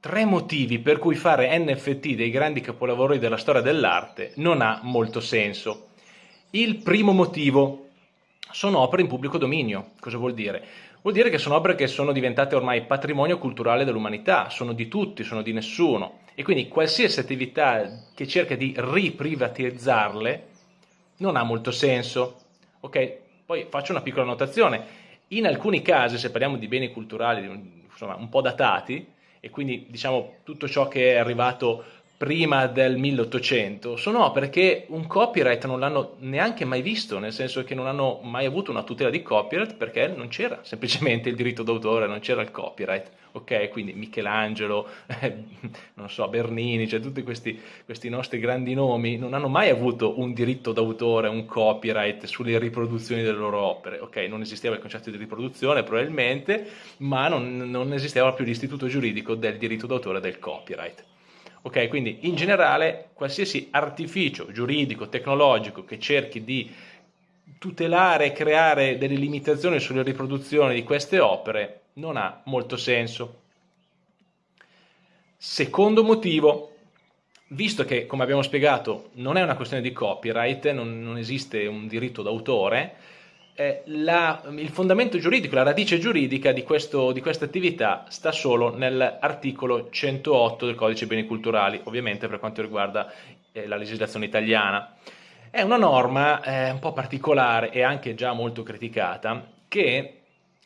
tre motivi per cui fare NFT dei grandi capolavori della storia dell'arte non ha molto senso. Il primo motivo sono opere in pubblico dominio. Cosa vuol dire? Vuol dire che sono opere che sono diventate ormai patrimonio culturale dell'umanità, sono di tutti, sono di nessuno. E quindi qualsiasi attività che cerca di riprivatizzarle non ha molto senso. Ok? Poi faccio una piccola notazione. In alcuni casi, se parliamo di beni culturali insomma, un po' datati, e quindi diciamo tutto ciò che è arrivato prima del 1800 sono opere che un copyright non l'hanno neanche mai visto, nel senso che non hanno mai avuto una tutela di copyright perché non c'era semplicemente il diritto d'autore, non c'era il copyright. Ok, quindi Michelangelo, eh, non so, Bernini, cioè tutti questi, questi nostri grandi nomi non hanno mai avuto un diritto d'autore, un copyright sulle riproduzioni delle loro opere. Ok, non esisteva il concetto di riproduzione probabilmente, ma non, non esisteva più l'istituto giuridico del diritto d'autore del copyright. Ok, quindi in generale qualsiasi artificio giuridico, tecnologico che cerchi di tutelare e creare delle limitazioni sulle riproduzioni di queste opere non ha molto senso. Secondo motivo, visto che, come abbiamo spiegato, non è una questione di copyright, non, non esiste un diritto d'autore, eh, la, il fondamento giuridico, la radice giuridica di, questo, di questa attività sta solo nell'articolo 108 del codice beni culturali, ovviamente per quanto riguarda eh, la legislazione italiana. È una norma eh, un po' particolare e anche già molto criticata che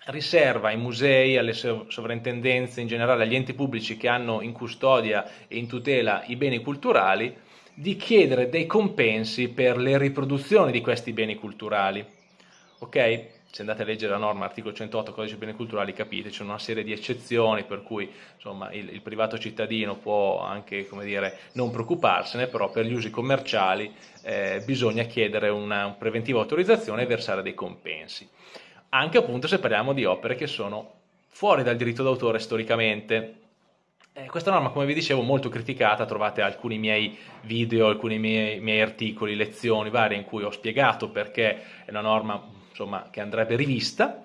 riserva ai musei, alle sovrintendenze, in generale agli enti pubblici che hanno in custodia e in tutela i beni culturali, di chiedere dei compensi per le riproduzioni di questi beni culturali ok? Se andate a leggere la norma articolo 108 codice beni culturali capite, c'è una serie di eccezioni per cui insomma, il, il, privato cittadino può anche dire, non preoccuparsene, però per gli usi commerciali eh, bisogna chiedere una, una preventiva autorizzazione e versare dei compensi. Anche appunto se parliamo di opere che sono fuori dal diritto d'autore storicamente, eh, questa norma, come vi dicevo, molto criticata, trovate alcuni miei video, alcuni miei, miei articoli, lezioni varie in cui ho spiegato perché è una norma insomma, che andrebbe rivista,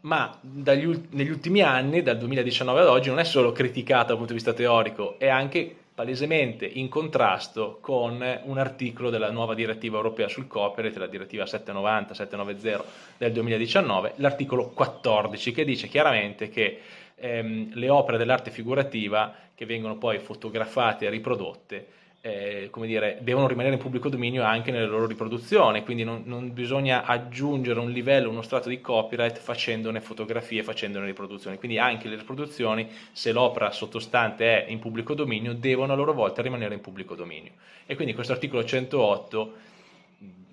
ma dagli, negli ultimi anni, dal 2019 ad oggi, non è solo criticata dal punto di vista teorico, è anche palesemente in contrasto con un articolo della nuova direttiva europea sul copyright, la direttiva 790-790 del 2019, l'articolo 14, che dice chiaramente che ehm, le opere dell'arte figurativa che vengono poi fotografate e riprodotte eh, come dire, devono rimanere in pubblico dominio anche nelle loro riproduzioni, quindi non, non, bisogna aggiungere un livello, uno strato di copyright facendone fotografie, facendone riproduzioni, quindi anche le riproduzioni, se l'opera sottostante è in pubblico dominio, devono a loro volta rimanere in pubblico dominio. E quindi questo articolo 108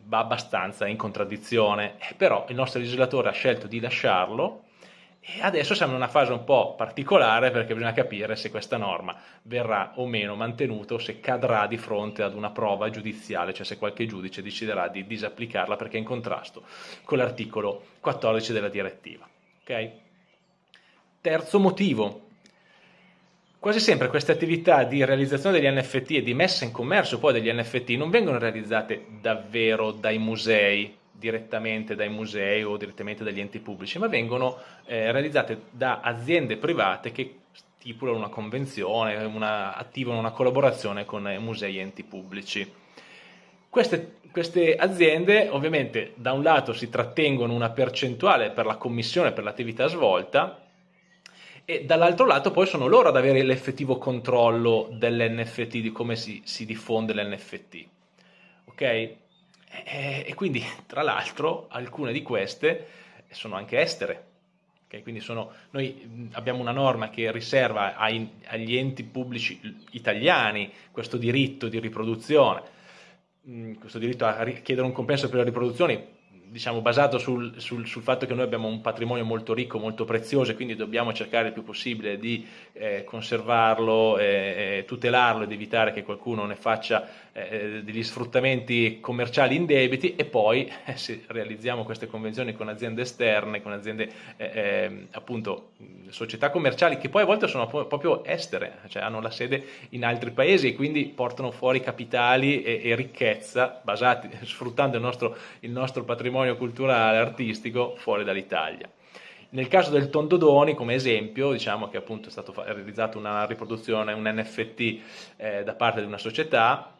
va abbastanza in contraddizione, però il nostro legislatore ha scelto di lasciarlo, e adesso siamo in una fase un po' particolare perché bisogna capire se questa norma verrà o meno mantenuta o se cadrà di fronte ad una prova giudiziale, cioè se qualche giudice deciderà di disapplicarla perché è in contrasto con l'articolo 14 della direttiva. Okay? Terzo motivo. Quasi sempre queste attività di realizzazione degli NFT e di messa in commercio poi degli NFT non vengono realizzate davvero dai musei, direttamente dai musei o direttamente dagli enti pubblici, ma vengono eh, realizzate da aziende private che stipulano una convenzione, una, attivano una collaborazione con eh, musei e enti pubblici. Queste, queste, aziende ovviamente da un lato si trattengono una percentuale per la commissione per l'attività svolta e dall'altro lato poi sono loro ad avere l'effettivo controllo dell'NFT, di come si, si diffonde l'NFT. Ok? E, e quindi, tra l'altro, alcune di queste sono anche estere. Okay? Quindi sono, noi abbiamo una norma che riserva ai, agli enti pubblici italiani questo diritto di riproduzione, questo diritto a chiedere un compenso per le riproduzioni diciamo, basato sul, sul, sul, fatto che noi abbiamo un patrimonio molto ricco, molto prezioso e quindi dobbiamo cercare il più possibile di eh, conservarlo, e tutelarlo ed evitare che qualcuno ne faccia eh, degli sfruttamenti commerciali indebiti e poi eh, se realizziamo queste convenzioni con aziende esterne, con aziende eh, appunto società commerciali che poi a volte sono proprio estere, cioè hanno la sede in altri paesi e quindi portano fuori capitali e, e ricchezza basati, sfruttando il nostro, il nostro patrimonio culturale, artistico fuori dall'Italia. Nel caso del Tondodoni, come esempio, diciamo che appunto è stata realizzata una riproduzione, un NFT eh, da parte di una società,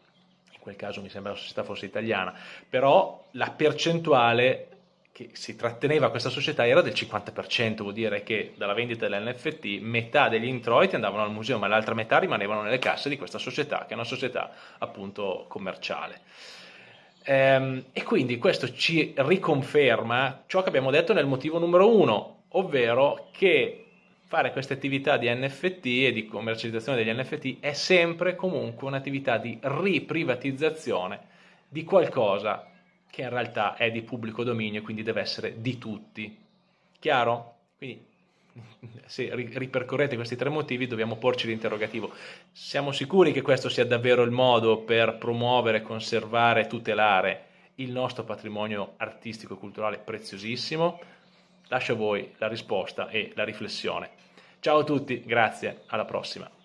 in quel caso mi sembra la società fosse italiana, però la percentuale che si tratteneva questa società era del 50%, vuol dire che dalla vendita dell'NFT metà degli introiti andavano al museo, ma l'altra metà rimanevano nelle casse di questa società, che è una società appunto commerciale. Ehm, e quindi questo ci riconferma ciò che abbiamo detto nel motivo numero uno, ovvero che fare queste attività di NFT e di commercializzazione degli NFT è sempre comunque un'attività di riprivatizzazione di qualcosa che in realtà è di pubblico dominio e quindi deve essere di tutti. Chiaro? Quindi se ripercorrete questi tre motivi dobbiamo porci l'interrogativo. Siamo sicuri che questo sia davvero il modo per promuovere, conservare tutelare il nostro patrimonio artistico e culturale preziosissimo? Lascio a voi la risposta e la riflessione. Ciao a tutti, grazie, alla prossima.